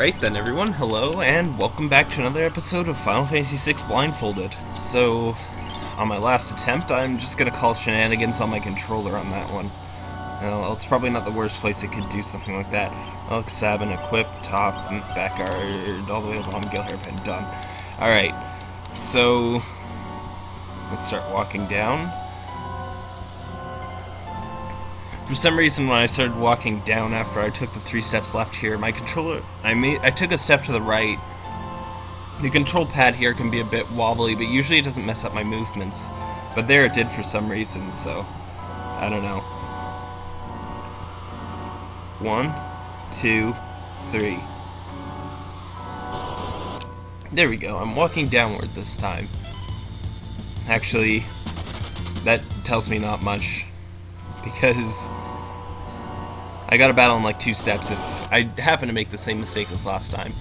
Right then, everyone, hello, and welcome back to another episode of Final Fantasy VI Blindfolded. So, on my last attempt, I'm just gonna call shenanigans on my controller on that one. It's probably not the worst place it could do something like that. Elk, Sabin, equip, top, and back guard, all the way along Gale Hairpin, done. Alright, so, let's start walking down. For some reason, when I started walking down after I took the three steps left here, my controller, I made, I took a step to the right. The control pad here can be a bit wobbly, but usually it doesn't mess up my movements. But there it did for some reason, so I don't know. One, two, three. There we go. I'm walking downward this time. Actually, that tells me not much because I got a battle in like two steps if I happen to make the same mistake as last time.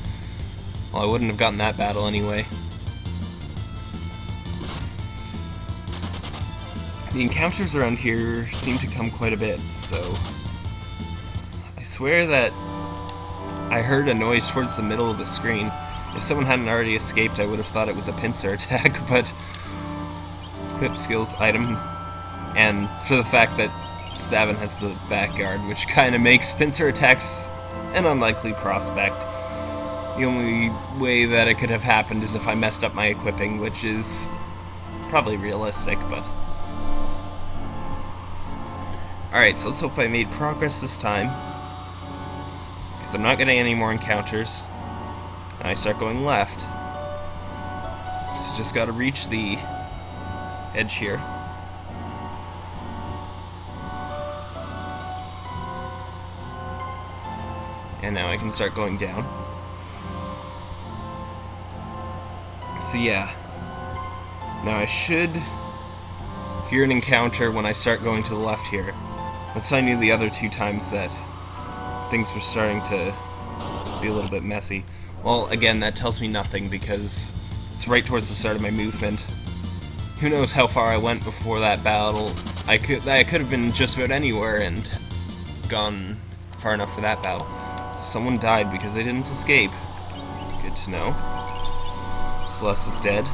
Well, I wouldn't have gotten that battle anyway. The encounters around here seem to come quite a bit, so... I swear that I heard a noise towards the middle of the screen. If someone hadn't already escaped, I would have thought it was a pincer attack, but... Equip skills item. And for the fact that Sabin has the back guard, which kind of makes pincer attacks an unlikely prospect. The only way that it could have happened is if I messed up my equipping, which is probably realistic, but... Alright, so let's hope I made progress this time. Because I'm not getting any more encounters. And I start going left. So just gotta reach the edge here. And now I can start going down. So yeah. Now I should hear an encounter when I start going to the left here. That's how I knew the other two times that things were starting to be a little bit messy. Well, again, that tells me nothing because it's right towards the start of my movement. Who knows how far I went before that battle. I could I could have been just about anywhere and gone far enough for that battle. Someone died because they didn't escape. Good to know. Celes is dead.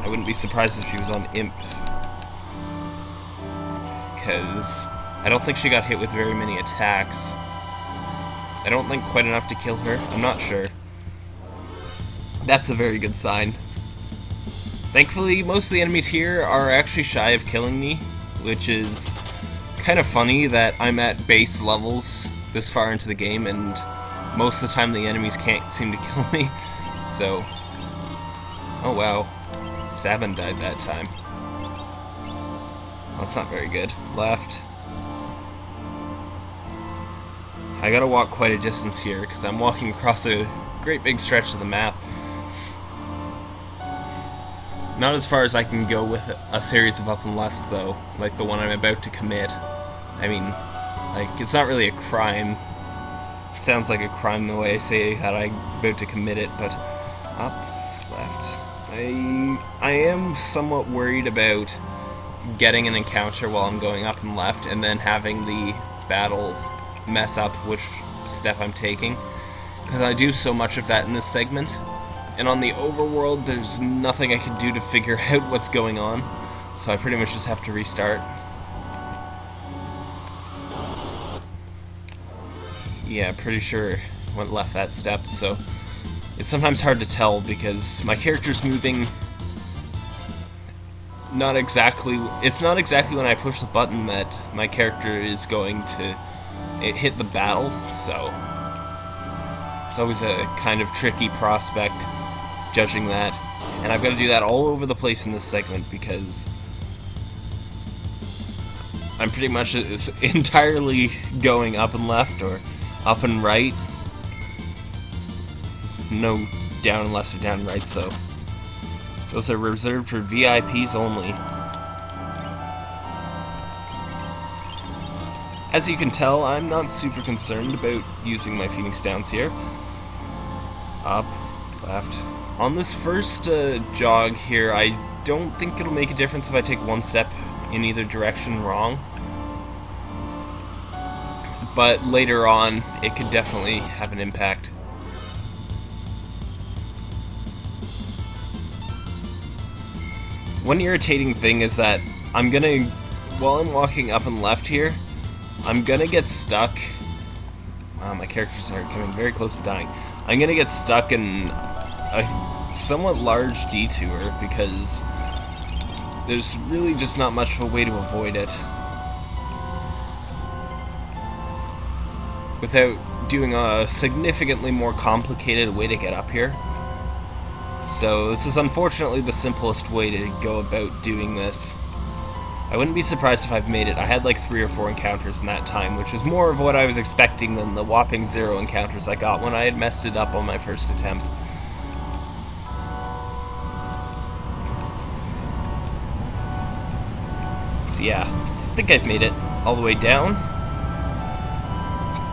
I wouldn't be surprised if she was on Imp. Because I don't think she got hit with very many attacks. I don't think quite enough to kill her. I'm not sure. That's a very good sign. Thankfully, most of the enemies here are actually shy of killing me, which is kind of funny that I'm at base levels this far into the game and most of the time the enemies can't seem to kill me. So, oh wow, Sabin died that time. That's not very good. Left. I gotta walk quite a distance here because I'm walking across a great big stretch of the map. Not as far as I can go with a series of up and lefts though, like the one I'm about to commit. I mean, like, it's not really a crime sounds like a crime the way I say that I'm about to commit it, but up, left. I I am somewhat worried about getting an encounter while I'm going up and left, and then having the battle mess up which step I'm taking, because I do so much of that in this segment. And on the overworld, there's nothing I can do to figure out what's going on, so I pretty much just have to restart. Yeah, pretty sure went left that step, so it's sometimes hard to tell because my character's moving not exactly it's not exactly when I push the button that my character is going to hit the battle, so it's always a kind of tricky prospect judging that. And I've got to do that all over the place in this segment because I'm pretty much entirely going up and left or up and right. No down and left or down and right, so those are reserved for VIPs only. As you can tell, I'm not super concerned about using my Phoenix Downs here. Up, left. On this first uh, jog here, I don't think it'll make a difference if I take one step in either direction wrong but later on it could definitely have an impact. One irritating thing is that I'm gonna, while I'm walking up and left here, I'm gonna get stuck. Wow, my characters are coming very close to dying. I'm gonna get stuck in a somewhat large detour because there's really just not much of a way to avoid it. Without doing a significantly more complicated way to get up here. So this is unfortunately the simplest way to go about doing this. I wouldn't be surprised if I've made it. I had like three or four encounters in that time, which was more of what I was expecting than the whopping zero encounters I got when I had messed it up on my first attempt. So yeah, I think I've made it all the way down.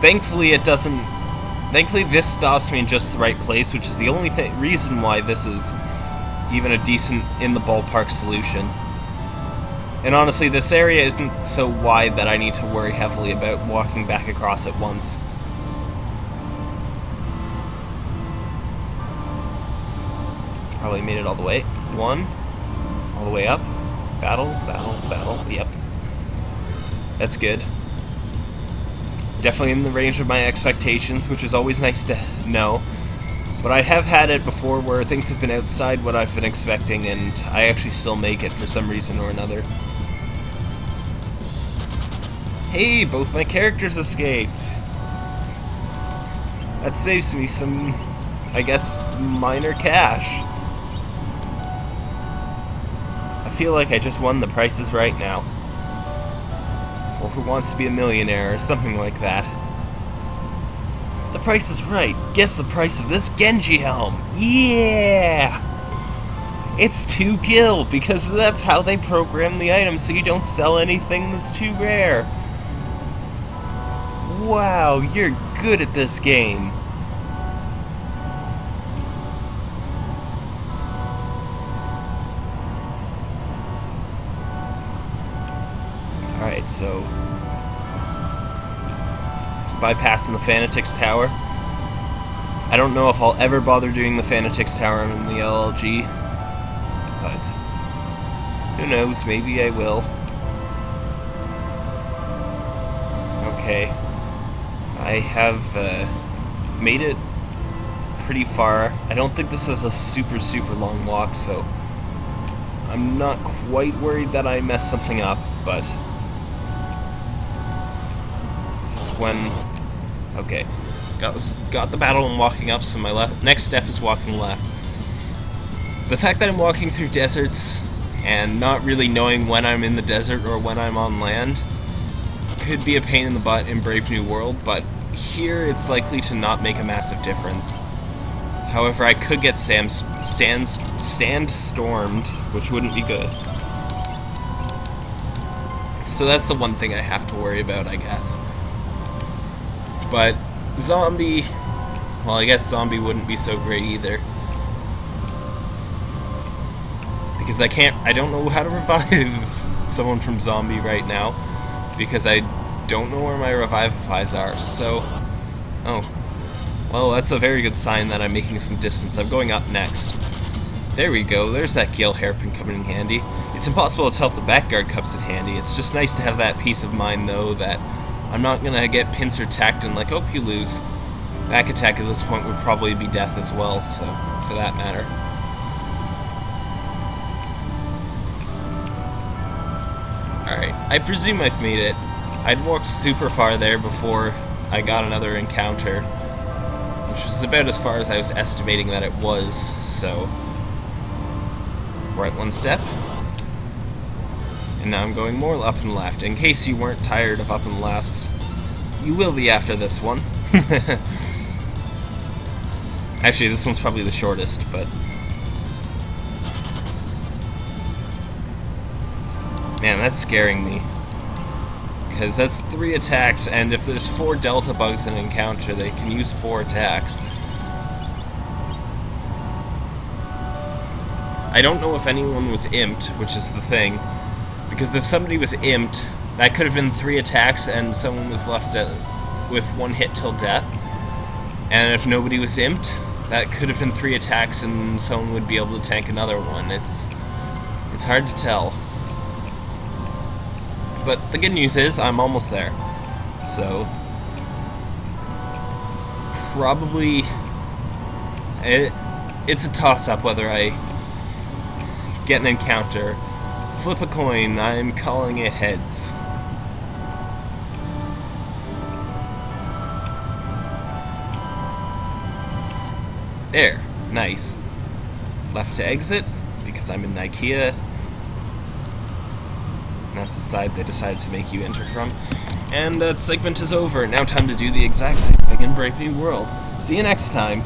Thankfully it doesn't... Thankfully this stops me in just the right place, which is the only th reason why this is even a decent in-the-ballpark solution. And honestly, this area isn't so wide that I need to worry heavily about walking back across it once. Oh, Probably made it all the way. One. All the way up. Battle, battle, battle. Yep. That's good. Definitely in the range of my expectations, which is always nice to know. But I have had it before where things have been outside what I've been expecting, and I actually still make it for some reason or another. Hey, both my characters escaped. That saves me some, I guess, minor cash. I feel like I just won the prices right now. Or Who Wants to Be a Millionaire, or something like that. The price is right. Guess the price of this Genji helm. Yeah! It's 2 gil, because that's how they program the item so you don't sell anything that's too rare. Wow, you're good at this game. Alright, so bypassing the Fanatics Tower. I don't know if I'll ever bother doing the Fanatics Tower in the LLG, but who knows, maybe I will. Okay, I have uh, made it pretty far. I don't think this is a super, super long walk, so I'm not quite worried that I messed something up, but this is when Okay. Got, got the battle and walking up, so my left next step is walking left. The fact that I'm walking through deserts and not really knowing when I'm in the desert or when I'm on land could be a pain in the butt in Brave New World, but here it's likely to not make a massive difference. However, I could get Sam stand, stand stormed, which wouldn't be good. So that's the one thing I have to worry about, I guess. But zombie, well, I guess zombie wouldn't be so great either. Because I can't, I don't know how to revive someone from zombie right now. Because I don't know where my revivifies are, so... Oh. Well, that's a very good sign that I'm making some distance. I'm going up next. There we go, there's that Gale hairpin coming in handy. It's impossible to tell if the back guard comes in handy. It's just nice to have that peace of mind, though, that I'm not gonna get pincer tacked and like, oh, you lose. Back attack at this point would probably be death as well, so, for that matter. Alright, I presume I've made it. I'd walked super far there before I got another encounter, which was about as far as I was estimating that it was, so... Right one step, and now I'm going more up and left. In case you weren't tired of up and lefts, you will be after this one. Actually, this one's probably the shortest, but... Man, that's scaring me. Because that's three attacks, and if there's four Delta bugs in an encounter, they can use four attacks. I don't know if anyone was imped, which is the thing. Because if somebody was imped, that could have been three attacks and someone was left with one hit till death. And if nobody was imped, that could have been three attacks and someone would be able to tank another one. It's It's hard to tell. But the good news is I'm almost there. So probably it, it's a toss-up whether I get an encounter. Flip a coin, I'm calling it heads. There, nice. Left to exit, because I'm in Ikea. That's the side they decided to make you enter from. And uh, that segment is over. Now time to do the exact same thing in Brave New World. See you next time.